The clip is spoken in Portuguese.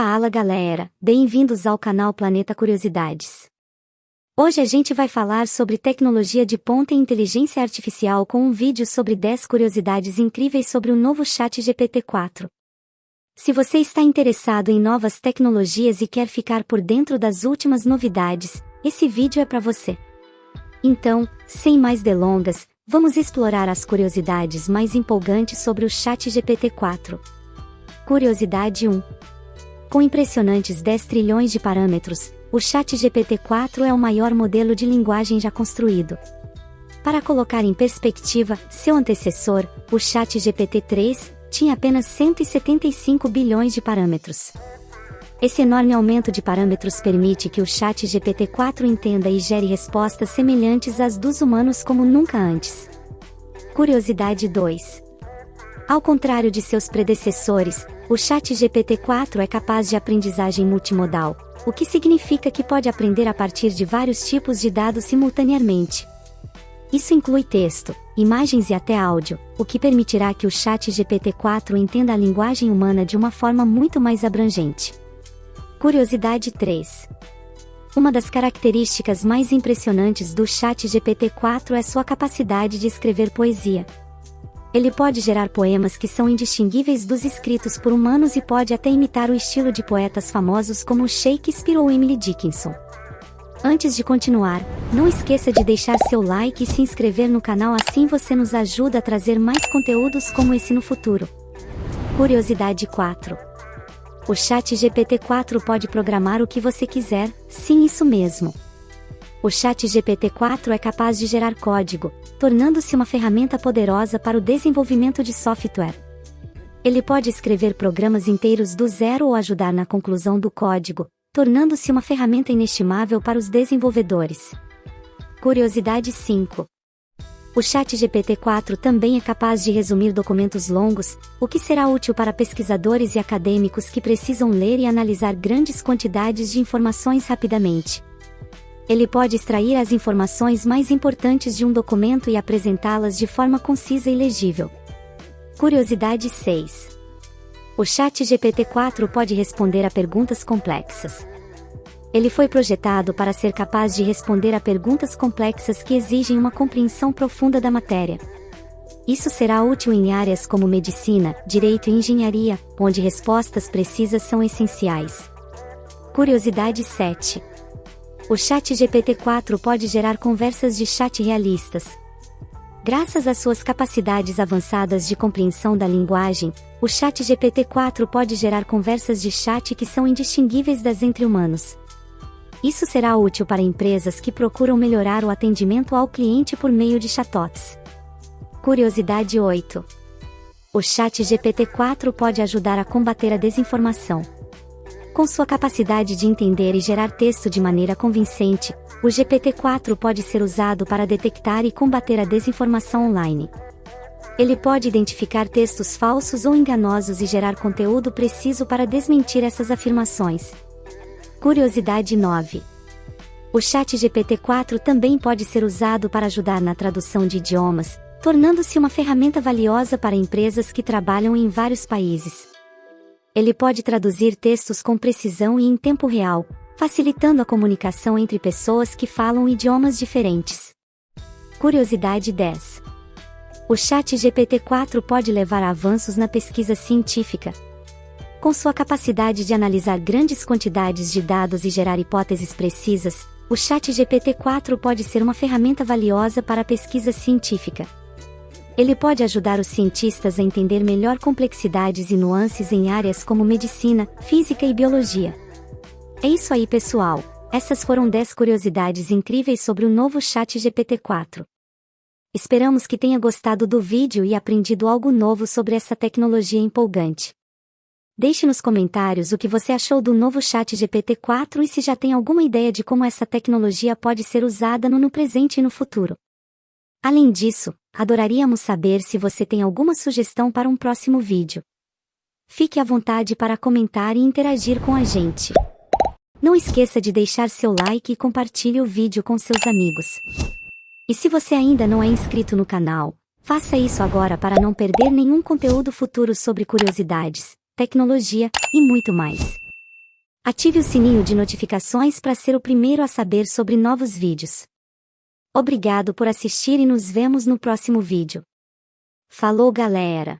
Fala galera, bem-vindos ao canal Planeta Curiosidades. Hoje a gente vai falar sobre tecnologia de ponta e inteligência artificial com um vídeo sobre 10 curiosidades incríveis sobre o novo chat GPT-4. Se você está interessado em novas tecnologias e quer ficar por dentro das últimas novidades, esse vídeo é para você. Então, sem mais delongas, vamos explorar as curiosidades mais empolgantes sobre o chat GPT-4. Curiosidade 1. Com impressionantes 10 trilhões de parâmetros, o Chat GPT-4 é o maior modelo de linguagem já construído. Para colocar em perspectiva, seu antecessor, o Chat GPT-3, tinha apenas 175 bilhões de parâmetros. Esse enorme aumento de parâmetros permite que o Chat GPT-4 entenda e gere respostas semelhantes às dos humanos como nunca antes. Curiosidade 2. Ao contrário de seus predecessores, o Chat GPT-4 é capaz de aprendizagem multimodal, o que significa que pode aprender a partir de vários tipos de dados simultaneamente. Isso inclui texto, imagens e até áudio, o que permitirá que o Chat GPT-4 entenda a linguagem humana de uma forma muito mais abrangente. Curiosidade 3. Uma das características mais impressionantes do Chat GPT-4 é sua capacidade de escrever poesia. Ele pode gerar poemas que são indistinguíveis dos escritos por humanos e pode até imitar o estilo de poetas famosos como Shakespeare ou Emily Dickinson. Antes de continuar, não esqueça de deixar seu like e se inscrever no canal assim você nos ajuda a trazer mais conteúdos como esse no futuro. Curiosidade 4. O chat GPT-4 pode programar o que você quiser, sim isso mesmo o Chat GPT-4 é capaz de gerar código, tornando-se uma ferramenta poderosa para o desenvolvimento de software. Ele pode escrever programas inteiros do zero ou ajudar na conclusão do código, tornando-se uma ferramenta inestimável para os desenvolvedores. Curiosidade 5. O Chat GPT-4 também é capaz de resumir documentos longos, o que será útil para pesquisadores e acadêmicos que precisam ler e analisar grandes quantidades de informações rapidamente ele pode extrair as informações mais importantes de um documento e apresentá-las de forma concisa e legível. Curiosidade 6. O Chat GPT-4 pode responder a perguntas complexas. Ele foi projetado para ser capaz de responder a perguntas complexas que exigem uma compreensão profunda da matéria. Isso será útil em áreas como medicina, direito e engenharia, onde respostas precisas são essenciais. Curiosidade 7. O chat GPT-4 pode gerar conversas de chat realistas. Graças às suas capacidades avançadas de compreensão da linguagem, o chat GPT-4 pode gerar conversas de chat que são indistinguíveis das entre humanos. Isso será útil para empresas que procuram melhorar o atendimento ao cliente por meio de chatbots. Curiosidade 8. O chat GPT-4 pode ajudar a combater a desinformação. Com sua capacidade de entender e gerar texto de maneira convincente, o GPT-4 pode ser usado para detectar e combater a desinformação online. Ele pode identificar textos falsos ou enganosos e gerar conteúdo preciso para desmentir essas afirmações. Curiosidade 9. O Chat GPT-4 também pode ser usado para ajudar na tradução de idiomas, tornando-se uma ferramenta valiosa para empresas que trabalham em vários países ele pode traduzir textos com precisão e em tempo real, facilitando a comunicação entre pessoas que falam idiomas diferentes. Curiosidade 10. O chat GPT-4 pode levar a avanços na pesquisa científica. Com sua capacidade de analisar grandes quantidades de dados e gerar hipóteses precisas, o chat GPT-4 pode ser uma ferramenta valiosa para a pesquisa científica. Ele pode ajudar os cientistas a entender melhor complexidades e nuances em áreas como medicina, física e biologia. É isso aí, pessoal. Essas foram 10 curiosidades incríveis sobre o novo Chat GPT-4. Esperamos que tenha gostado do vídeo e aprendido algo novo sobre essa tecnologia empolgante. Deixe nos comentários o que você achou do novo Chat GPT-4 e se já tem alguma ideia de como essa tecnologia pode ser usada no, no presente e no futuro. Além disso, adoraríamos saber se você tem alguma sugestão para um próximo vídeo. Fique à vontade para comentar e interagir com a gente. Não esqueça de deixar seu like e compartilhe o vídeo com seus amigos. E se você ainda não é inscrito no canal, faça isso agora para não perder nenhum conteúdo futuro sobre curiosidades, tecnologia e muito mais. Ative o sininho de notificações para ser o primeiro a saber sobre novos vídeos. Obrigado por assistir e nos vemos no próximo vídeo. Falou galera!